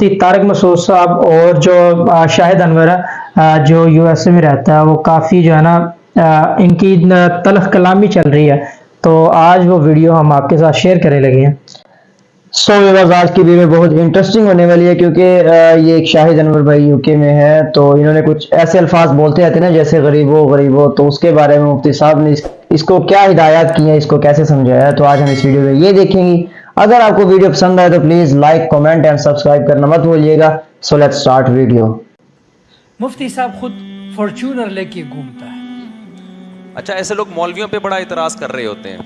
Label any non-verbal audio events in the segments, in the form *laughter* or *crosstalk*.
مفتی طارق مسعود صاحب اور جو شاہد انور ہے جو یو ایس اے میں رہتا ہے وہ کافی جو ہے نا ان کی تلخ کلامی چل رہی ہے۔ تو آج وہ ویڈیو ہم آپ کے ساتھ شیئر کرنے لگے ہیں۔ سو ویورز آج کی ویڈیو بہت انٹرسٹنگ ہونے والی ہے کیونکہ یہ ایک شاہد انور بھائی یو کے میں ہے تو انہوں نے کچھ ایسے الفاظ بولتے رہتے ہیں نا جیسے غریب ہو غریب ہو تو اس کے بارے میں مفتی صاحب نے اس, اس کو کیا ہدایات کی ہیں اس کو کیسے سمجھایا ہے۔ تو آج ہم اس ویڈیو میں یہ دیکھیں گے۔ اگر آپ کو ویڈیو پسند آئے تو please like comment and subscribe کرنا مت بھولیے گا۔ سو لیٹ سٹارٹ ویڈیو مفتی صاحب خود فارچونر لے کے گھومتا ہے۔ اچھا ایسے لوگ مولویوں پہ بڑا اعتراض کر رہے ہوتے ہیں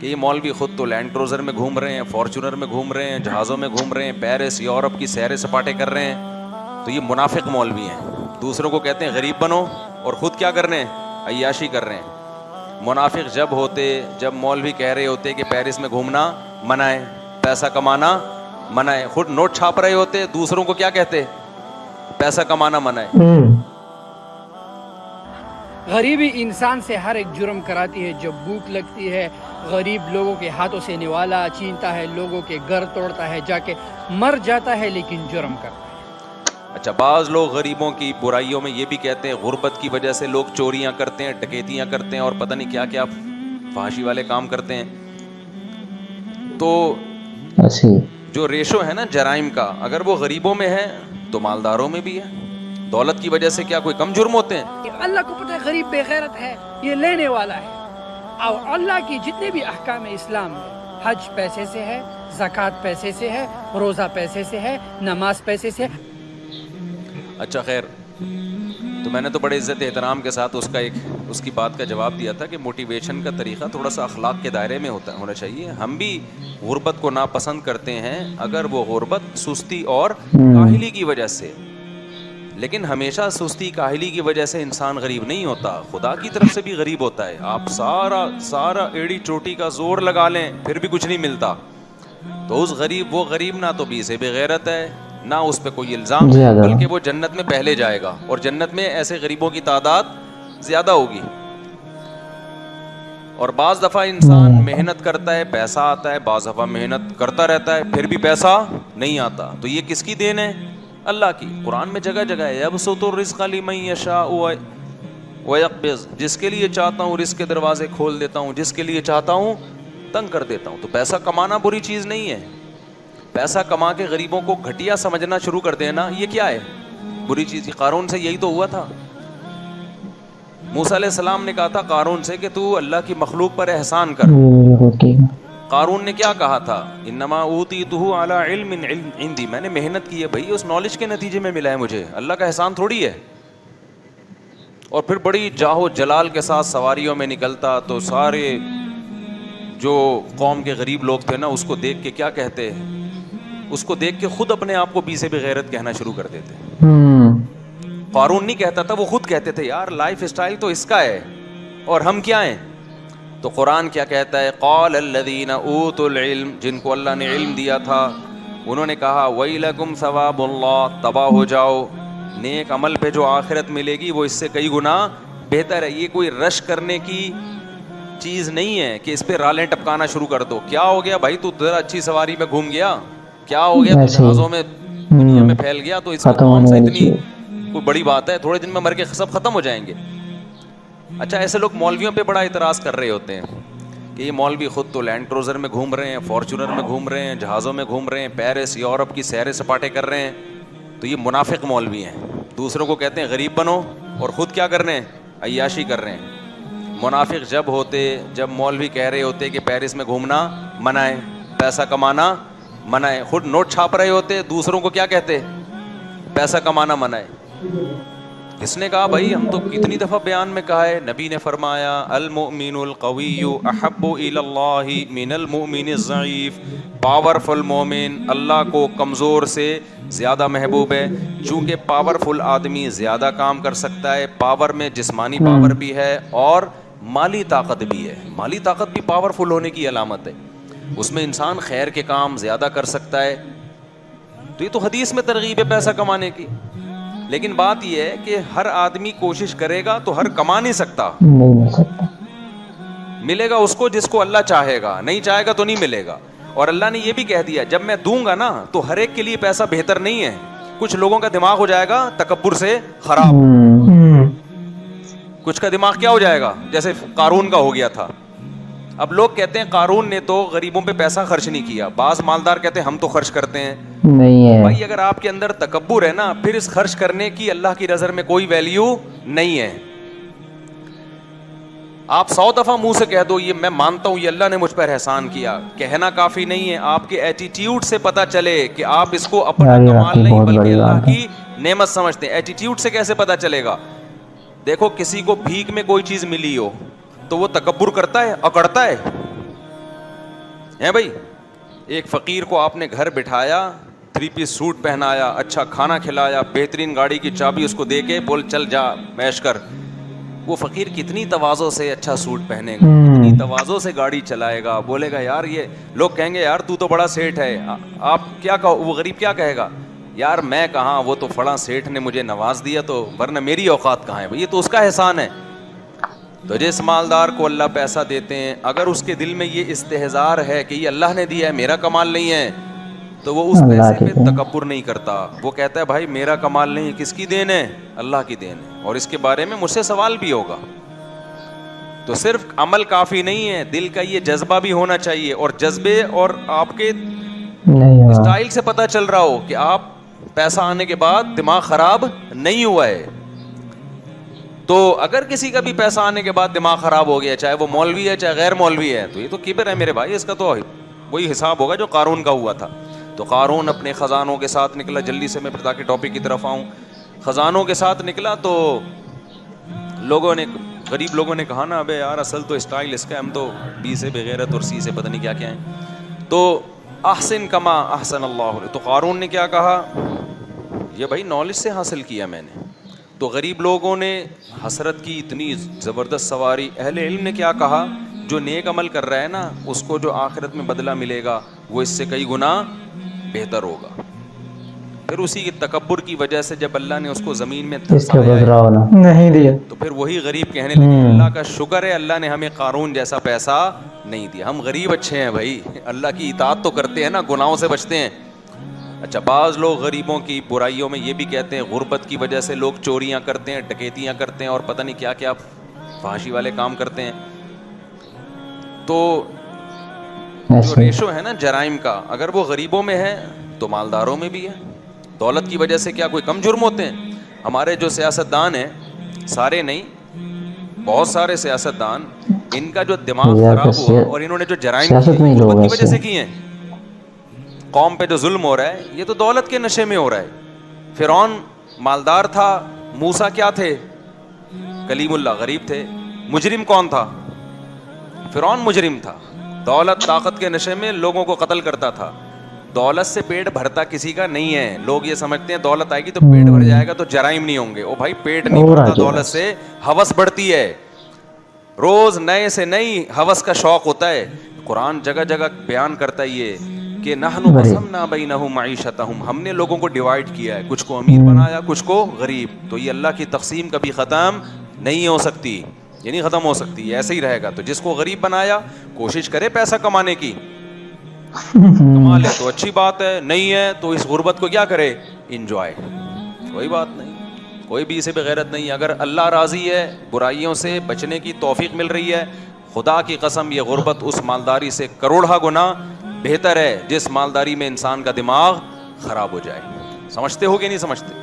کہ یہ مولوی خود تو لینڈ کروزر میں گھوم رہے ہیں فارچونر میں گھوم رہے ہیں جہازوں میں گھوم رہے ہیں پیرس یورپ کی سیر سپاٹے کر رہے ہیں۔ تو یہ منافق مولوی ہیں۔ دوسروں کو کہتے ہیں غریب بنو اور خود کیا کر رہے ہیں؟ عیاشی کر رہے ہیں۔ منافق جب ہوتے جب مولوی کہہ رہے ہوتے کہ پیرس میں گھومنا منع ہے پیسہ کمانا منع ہے خود نوٹ چھاپ رہے ہوتے دوسروں کو کیا کہتے؟ پیسہ کمانا منع ہے غریبی انسان سے ہر ایک جرم کراتی ہے جب بھوک لگتی ہے غریب لوگوں کے ہاتھوں سے نوالا چینتا ہے لوگوں کے گھر توڑتا ہے جا کے مر جاتا ہے لیکن جرم کرتا ہے۔ اچھا بعض لوگ غریبوں کی برائیوں میں یہ بھی کہتے ہیں غربت کی وجہ سے لوگ چوریاں کرتے ہیں ڈکیتیاں کرتے ہیں اور پتہ نہیں کیا کیا فحاشی والے کام کرتے ہیں۔ تو ایسی جو ریشو ہے نا جرائم کا اگر وہ غریبوں میں ہے تو مالداروں میں بھی ہے۔ دولت کی وجہ سے کیا کوئی کم جرم ہوتے ہیں؟ اللہ کو پتہ ہے غریب بے غیرت ہے یہ لینے والا ہے۔ اور اللہ کی جتنے بھی احکام اسلام میں حج پیسے سے ہے زکوٰۃ پیسے سے ہے روزہ پیسے سے ہے نماز پیسے سے ہے۔ اچھا خیر تو میں نے تو بڑے عزت احترام کے ساتھ اس کا ایک اس کی بات کا جواب دیا تھا کہ موٹیویشن کا طریقہ تھوڑا سا اخلاق کے دائرے میں ہوتا ہونا چاہیے۔ ہم بھی غربت کو ناپسند کرتے ہیں اگر وہ غربت سستی اور کاہلی کی وجہ سے۔ لیکن ہمیشہ سستی کاہلی کی وجہ سے انسان غریب نہیں ہوتا۔ خدا کی طرف سے بھی غریب ہوتا ہے۔ آپ سارا سارا ایڑی چوٹی کا زور لگا لیں پھر بھی کچھ نہیں ملتا۔ تو اس غریب وہ غریب نہ تو بھی سے بغیرت ہے نہ اس پہ کوئی الزام۔ بلکہ وہ جنت میں پہلے جائے گا۔ اور جنت میں ایسے غریبوں کی تعداد زیادہ ہوگی۔ اور بعض دفعہ انسان محنت کرتا ہے، پیسہ آتا ہے، بعض دفعہ محنت کرتا رہتا ہے، پھر بھی پیسہ نہیں آتا۔ تو یہ کس کی دین ہے؟ اللہ کی۔ قرآن میں جگہ جگہ ہے اب سو رزق علی میں یشاء جس کے لیے چاہتا ہوں رزق کے دروازے کھول دیتا ہوں، جس کے لیے چاہتا ہوں تنگ کر دیتا ہوں۔ تو پیسہ کمانا بری چیز نہیں ہے۔ پیسہ کما کے غریبوں کو گھٹیا سمجھنا شروع کر دینا، یہ کیا ہے؟ بری چیز قارون سے یہی تو ہوا تھا۔ موسیٰ علیہ السلام نے کہا تھا قارون سے کہ تو اللہ کی مخلوق پر احسان کر۔ قارون نے کیا کہا تھا؟ انما اوتی تو اعلی علم عندي میں نے محنت کی ہے بھائی اس نالج کے نتیجے میں ملا ہے مجھے۔ اللہ کا احسان تھوڑی ہے۔ اور پھر بڑی جاہو جلال کے ساتھ سواریوں میں نکلتا تو سارے جو قوم کے غریب لوگ تھے نا اس کو دیکھ کے کیا کہتے؟ اس کو دیکھ کے خود اپنے آپ کو بی سے بغیرت کہنا شروع کر دیتے۔ قارون نہیں کہتا تھا وہ خود کہتے تھے یار لائف اسٹائل تو اس کا ہے اور ہم کیا ہیں؟ تو قرآن کیا کہتا ہے؟ قال الذین اوت العلم جن کو اللہ نے علم دیا تھا انہوں نے کہا ویلکم ثواب اللہ تباہ ہو جاؤ نیک عمل پہ جو آخرت ملے گی وہ اس سے کئی گنا بہتر ہے۔ یہ کوئی رش کرنے کی چیز نہیں ہے کہ اس پہ رالیں ٹپکانا شروع کر دو۔ کیا ہو گیا؟ بھائی تو ذرا اچھی سواری میں گھوم گیا۔ کیا ہو گیا۔ جہازوں میں دنیا میں پھیل گیا تو اس ختم کون سا اتنی۔ کوئی بڑی بات ہے، تھوڑے دن میں مر کے سب ختم ہو جائیں گے۔ اچھا ایسے لوگ مولویوں پہ بڑا اعتراض کر رہے ہوتے ہیں کہ یہ مولوی خود تو لینڈ کروزر میں گھوم رہے ہیں فارچونر میں گھوم رہے ہیں، جہازوں میں گھوم رہے ہیں، پیرس، یورپ کی سیر سپاٹے کر رہے ہیں۔ تو یہ منافق مولوی ہیں۔ دوسروں کو کہتے ہیں غریب بنو اور خود کیا کر رہے ہیں؟ عیاشی کر رہے ہیں۔ منافق جب ہوتے، جب مولوی کہہ رہے ہوتے کہ پیرس میں گھومنا منع ہے پیسہ کمانا منع ہے خود نوٹ چھاپ رہے ہوتے، دوسروں کو کیا کہتے؟ پیسہ کمانا منع ہے اس نے کہا، بھائی، ہم تو کتنی دفعہ بیان میں کہا ہے، نبی نے فرمایا، المؤمن القوی احب الى اللہ من المؤمن الضعیف. پاورفل مومن، اللہ کو کمزور سے زیادہ محبوب ہے۔ چونکہ پاورفل آدمی زیادہ کام کر سکتا ہے پاور میں جسمانی پاور بھی ہے اور مالی طاقت بھی ہے۔ مالی طاقت بھی پاورفل ہونے کی علامت ہے۔ اس میں انسان خیر کے کام زیادہ کر سکتا ہے۔ تو یہ تو حدیث میں ترغیب ہے پیسہ کمانے کی۔ لیکن بات یہ ہے کہ ہر آدمی کوشش کرے گا تو ہر کما نہیں سکتا۔ نہیں مل سکتا۔ ملے گا اس کو جس کو اللہ چاہے گا نہیں چاہے گا تو نہیں ملے گا۔ اور اللہ نے یہ بھی کہہ دیا جب میں دوں گا نا تو ہر ایک کے لیے پیسہ بہتر نہیں ہے۔ کچھ لوگوں کا دماغ ہو جائے گا تکبر سے خراب۔ کچھ کا دماغ کیا ہو جائے گا؟ جیسے قارون کا ہو گیا تھا۔ اب لوگ کہتے ہیں قارون نے تو غریبوں پہ پیسہ خرچ نہیں کیا بعض مالدار کہتے ہیں ہم تو خرچ کرتے ہیں۔ نہیں ہے۔ بھائی اگر آپ کے اندر تکبر ہے نا پھر اس خرچ کرنے کی اللہ کی نظر میں کوئی ویلیو نہیں ہے۔ آپ سو دفعہ منہ سے کہہ دو یہ میں مانتا ہوں یہ اللہ نے مجھ پر احسان کیا۔ کہنا کافی نہیں ہے آپ کے ایٹیٹیوڈ سے پتا چلے کہ آپ اس کو اپنا کمال نہیں بلکہ اللہ۔ کی نعمت سمجھتے ہیں۔ ایٹیٹیوڈ سے کیسے پتا چلے گا؟ دیکھو کسی کو بھیک میں کوئی چیز ملی ہو تو وہ تکبر کرتا ہے اکڑتا ہے۔ ہیں بھائی ایک فقیر کو آپ نے گھر بٹھایا تھری پیس سوٹ پہنایا اچھا کھانا کھلایا بہترین گاڑی کی چابی اس کو دے کے بول چل جا میش کر۔ وہ فقیر کتنی توازوں سے اچھا سوٹ پہنے گا کتنی توازوں سے گاڑی چلائے گا۔ بولے گا یار یہ لوگ کہیں گے یار تو تو بڑا سیٹ ہے۔ آپ کیا کہو وہ غریب کیا کہے گا؟ یار میں کہاں وہ تو فلاں سیٹھ نے مجھے نواز دیا تو ورنہ میری اوقات کہاں ہے؟ بھائی یہ تو اس کا احسان ہے۔ تو جس مالدار کو اللہ پیسہ دیتے ہیں اگر اس کے دل میں یہ استحزار ہے کہ یہ اللہ نے دیا ہے میرا کمال نہیں ہے تو وہ اس پیسے پہ۔ تکبر نہیں کرتا۔ وہ کہتا ہے بھائی میرا کمال نہیں کس کی دین ہے؟ اللہ کی دین ہے۔ اور اس کے بارے میں مجھ سے سوال بھی ہوگا۔ تو صرف عمل کافی نہیں ہے دل کا یہ جذبہ بھی ہونا چاہیے۔ اور جذبے اور آپ کے اسٹائل سے پتہ چل رہا ہو کہ آپ پیسہ آنے کے بعد دماغ خراب نہیں ہوا ہے۔ تو اگر کسی کا بھی پیسہ آنے کے بعد دماغ خراب ہو گیا، چاہے وہ مولوی ہے، چاہے غیر مولوی ہے، تو یہ تو کبر ہے میرے بھائی، اس کا تو وہی حساب ہوگا جو قارون کا ہوا تھا۔ تو قارون اپنے خزانوں کے ساتھ نکلا، جلدی سے میں پھر تاکہ ٹاپک کی طرف آؤں۔ خزانوں کے ساتھ نکلا تو لوگوں نے غریب لوگوں نے کہا نا، ابے یار اصل تو اسٹائل اس کا ہم تو بی سے بغیرت اور سی سے پتہ نہیں کیا کیا ہیں۔ تو احسن کما احسن اللہ علیہ۔ تو قارون نے کیا کہا، یہ بھائی نالج سے حاصل کیا میں نے۔ تو غریب لوگوں نے حسرت کی اتنی زبردست سواری۔ اہل علم نے کیا کہا؟ جو نیک عمل کر رہا ہے نا اس کو جو آخرت میں بدلہ ملے گا وہ اس سے کئی گنا بہتر ہوگا۔ پھر اسی کے تکبر کی وجہ سے جب اللہ نے اس کو زمین میں نہیں دیا۔ تو پھر وہی غریب کہنے لگے اللہ کا شکر ہے اللہ نے ہمیں قارون جیسا پیسہ نہیں دیا۔ ہم غریب اچھے ہیں بھائی۔ اللہ کی اطاعت تو کرتے ہیں نا گناہوں سے بچتے ہیں۔ اچھا بعض لوگ غریبوں کی برائیوں میں یہ بھی کہتے ہیں غربت کی وجہ سے لوگ چوریاں کرتے ہیں ڈکیتیاں کرتے ہیں اور پتہ نہیں کیا کیا فحاشی والے کام کرتے ہیں۔ تو جو ریشو ہے نا جرائم کا اگر وہ غریبوں میں ہے تو مالداروں میں بھی ہے۔ دولت کی وجہ سے کیا کوئی کم جرم ہوتے ہیں؟ ہمارے جو سیاست دان ہیں سارے نہیں بہت سارے سیاست دان ان کا جو دماغ خراب ہوا اور انہوں نے جو جرائم کی وجہ سے کیے ہیں۔ قوم پہ جو ظلم ہو رہا ہے یہ تو دولت کے نشے میں ہو رہا ہے۔ فرعون مالدار تھا موسا کیا تھے؟ کلیم اللہ غریب تھے۔ مجرم کون تھا؟ فرعون مجرم تھا۔ دولت طاقت کے نشے میں لوگوں کو قتل کرتا تھا۔ دولت سے پیٹ بھرتا کسی کا نہیں ہے۔ لوگ یہ سمجھتے ہیں دولت آئے گی تو پیٹ بھر جائے گا تو جرائم نہیں ہوں گے۔ او بھائی پیٹ نہیں بھرتا دولت سے ہوس بڑھتی ہے۔ روز نئے سے نئی ہوس کا شوق ہوتا ہے۔ قرآن جگہ جگہ بیان کرتا ہے یہ۔ کہ۔ قسمنا بینہم معیشتہم ہم نے لوگوں کو ڈیوائڈ کیا ہے کچھ کو امیر بنایا کچھ کو غریب۔ تو یہ اللہ کی تقسیم کبھی ختم نہیں ہو سکتی یہ نہیں ختم ہو سکتی ایسے ہی رہے گا۔ تو جس کو غریب بنایا کوشش کرے پیسہ کمانے کی۔ کما لے تو اچھی بات ہے نہیں ہے تو اس غربت کو کیا کرے؟ انجوائے کوئی بات نہیں کوئی بھی اسے بغیرت نہیں۔ اگر اللہ راضی ہے برائیوں سے بچنے کی توفیق مل رہی ہے خدا کی قسم یہ غربت اس مالداری سے کروڑا گنا بہتر ہے جس مالداری میں انسان کا دماغ خراب ہو جائے۔ سمجھتے ہو کہ نہیں سمجھتے؟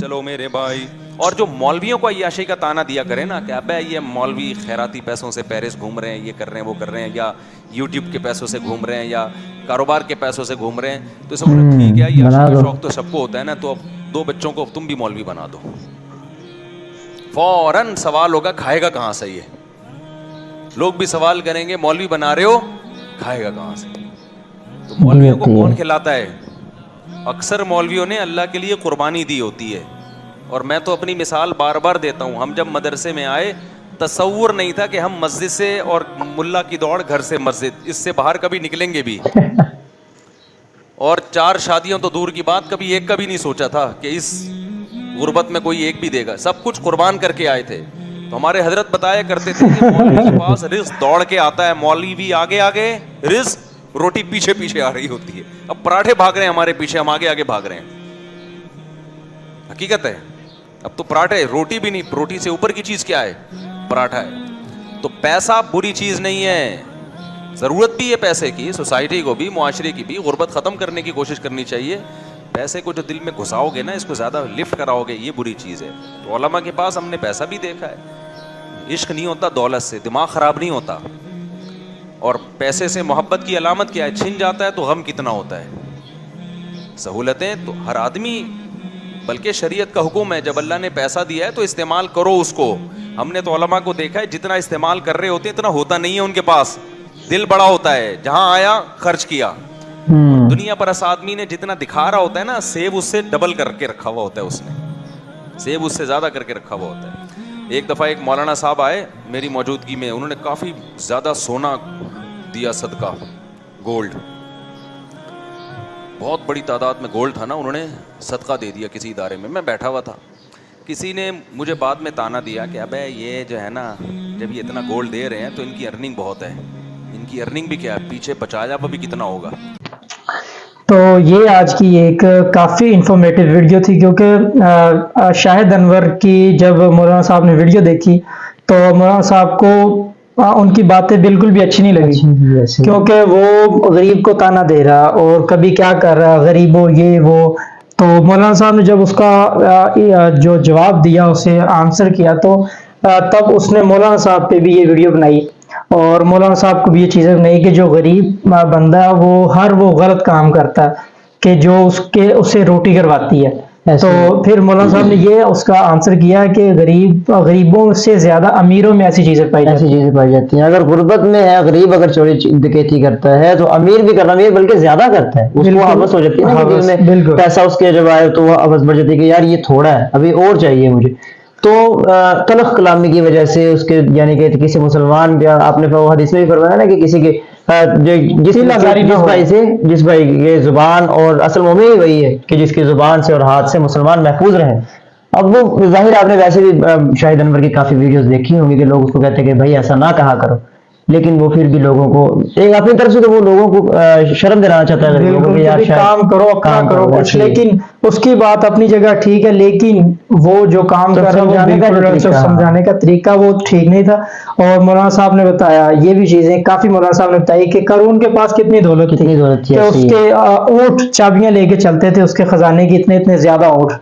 چلو میرے بھائی۔ اور جو مولویوں کو عیاشی کا تانا دیا کرے نا کہ ابے یہ مولوی خیراتی پیسوں سے پیرس گھوم رہے ہیں یہ کر رہے ہیں وہ کر رہے ہیں یا یوٹیوب کے پیسوں سے گھوم رہے ہیں یا کاروبار کے پیسوں سے گھوم رہے ہیں۔ تو سب ٹھیک ہے دو۔ شوق تو سب کو ہوتا ہے نا تو اب دو بچوں کو تم بھی مولوی بنا دو۔ فوراً سوال ہوگا کھائے گا کہاں سے یہ؟ لوگ بھی سوال کریں گے مولوی بنا رہے ہو کھائے گا کہاں سے؟ تو مولویوں کو کون کھلاتا ہے؟ اکثر مولویوں نے اللہ کے لیے قربانی دی ہوتی ہے۔ اور میں تو اپنی مثال بار بار دیتا ہوں۔ ہم جب مدرسے میں آئے تصور نہیں تھا کہ ہم مسجد سے اور ملا کی دوڑ گھر سے مسجد اس سے باہر کبھی نکلیں گے بھی۔ *laughs* اور چار شادیوں تو دور کی بات کبھی ایک کا بھی نہیں سوچا تھا کہ اس غربت میں کوئی ایک بھی دے گا۔ سب کچھ قربان کر کے آئے تھے۔ تو ہمارے حضرت بتایا کرتے تھے کہ مولوی کے پاس رزق دوڑ کے آتا ہے۔ مولوی بھی آگے آگے رزق روٹی پیچھے پیچھے آ رہی ہوتی ہے۔ اب پراٹھے بھاگ رہے ہیں، ہمارے پیچھے، ہم آگے آگے بھاگ رہے ہیں۔ حقیقت ہے، اب تو پراٹھے، روٹی بھی نہیں، روٹی سے اوپر کی چیز کیا ہے؟ پراٹھا ہے۔ تو پیسہ بری چیز نہیں ہے۔ ضرورت بھی ہے پیسے کی، سوسائٹی کو بھی، معاشرے کی بھی، غربت ختم کرنے کی کوشش کرنی چاہیے۔ پیسے کو جو دل میں گھساؤ گے نا، اس کو زیادہ لفٹ کراؤ گے، یہ بری چیز ہے۔ تو علماء کے پاس ہم نے پیسہ بھی دیکھا ہے۔ عشق نہیں ہوتا، دولت سے، دماغ خراب نہیں ہوتا۔ اور پیسے سے محبت کی علامت کیا ہے؟ چھن جاتا ہے تو غم کتنا ہوتا ہے؟ سہولتیں تو ہر آدمی بلکہ شریعت کا حکم ہے جب اللہ نے پیسہ دیا ہے تو استعمال کرو اس کو۔ ہم نے تو علماء کو دیکھا ہے جتنا استعمال کر رہے ہوتے ہیں اتنا ہوتا نہیں ہے ان کے پاس۔ دل بڑا ہوتا ہے جہاں آیا خرچ کیا۔ دنیا پر اس آدمی نے جتنا دکھا رہا ہوتا ہے نا سیب اس سے ڈبل کر کے رکھا ہوا ہوتا ہے اس نے۔ سیب اس سے زیادہ کر کے رکھا ہوا ہوتا ہے۔ ایک دفعہ ایک مولانا صاحب آئے، میری موجودگی میں، انہوں نے کافی زیادہ سونا دیا صدقہ گولڈ بہت بڑی تعداد میں گولڈ تھا نا، انہوں نے صدقہ دے دیا کسی ادارے میں میں بیٹھا ہوا تھا۔ کسی نے مجھے بعد میں تانا دیا کہ ابے یہ جو ہے نا، جب یہ اتنا گولڈ دے رہے ہیں تو ان کی ارننگ بہت ہے۔ ان کی ارننگ بھی کیا ہے؟ پیچھے بچایا بھی کتنا ہوگا؟ تو یہ آج کی ایک کافی انفارمیٹیو ویڈیو تھی کیونکہ شاہد انور کی جب مولانا صاحب نے ویڈیو دیکھی تو مولانا صاحب کو ان کی باتیں بالکل بھی اچھی نہیں لگی کیونکہ وہ غریب کو تانا دے رہا اور کبھی کیا کر رہا غریب ہو یہ وہ۔ تو مولانا صاحب نے جب اس کا جو جواب دیا اسے آنسر کیا تو تب اس نے مولانا صاحب پہ بھی یہ ویڈیو بنائی۔ اور مولانا صاحب کو بھی یہ چیزیں نہیں کہ جو غریب بندہ ہے وہ ہر وہ غلط کام کرتا ہے کہ جو اس کے اسے روٹی کرواتی ہے۔ تو پھر مولانا صاحب نے یہ اس کا آنسر کیا کہ غریب غریبوں سے زیادہ امیروں میں ایسی چیزیں پائی ایسی چیزیں پائی جاتی ہیں۔ اگر غربت میں ہے غریب اگر چوری ڈکیتی کرتا ہے تو امیر بھی کرنا امیر بلکہ زیادہ کرتا ہے۔ اس کو حوث ہو جاتی ہے پیسہ اس کے جب آئے تو وہ حوث بڑھ جاتی ہے کہ یار یہ تھوڑا ہے ابھی اور چاہیے مجھے۔ تو تلخ کلامی کی وجہ سے اس کے یعنی کہ کسی مسلمان آپ نے حدیث میں بھی فرمایا نا کہ کسی کے جس بھائی سے جس بھائی یہ زبان اور اصل مومن ہی وہی ہے کہ جس کی زبان سے اور ہاتھ سے مسلمان محفوظ رہیں۔ اب وہ ظاہر آپ نے ویسے بھی شاہد انور کی کافی ویڈیوز دیکھی ہوں گی کہ لوگ اس کو کہتے ہیں کہ بھائی ایسا نہ کہا کرو۔ لیکن وہ پھر بھی لوگوں کو ایک اپنی طرف سے تو وہ لوگوں کو شرم دلانا چاہتا ہے کام کرو اپنا کرو کچھ لیکن اس کی بات اپنی جگہ ٹھیک ہے لیکن وہ جو کام کر رہا ہے سمجھانے کا طریقہ۔ وہ ٹھیک نہیں تھا۔ اور مولانا صاحب نے بتایا یہ بھی چیزیں کافی مولانا صاحب نے بتائی کہ کرون کے پاس کتنی دولت کتنی دولت تھی اس کے اونٹ چابیاں لے کے چلتے تھے اس کے خزانے کی اتنے اتنے زیادہ اونٹ۔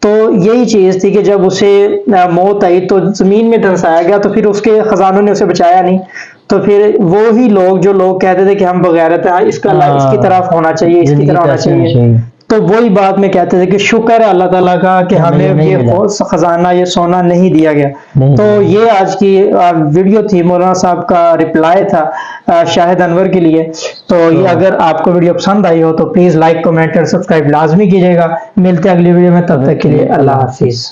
تو یہی چیز تھی کہ جب اسے موت آئی تو زمین میں دھنسایا گیا تو پھر اس کے خزانوں نے اسے بچایا نہیں۔ تو پھر وہی لوگ جو لوگ کہتے تھے کہ ہم بغیرت ہیں اس کا اس کی طرف ہونا چاہیے اس کی طرح ہونا چاہیے۔ تو وہی بات میں کہتے تھے کہ شکر ہے اللہ تعالیٰ کا کہ ہمیں یہ خزانہ یہ سونا نہیں دیا گیا۔ تو یہ آج کی ویڈیو تھی مولانا صاحب کا رپلائی تھا شاہد انور کے لیے۔ تو یہ اگر آپ کو ویڈیو پسند آئی ہو تو پلیز لائک کمنٹ اور سبسکرائب لازمی کیجیے گا۔ ملتے اگلی ویڈیو میں تب تک کے لیے اللہ حافظ۔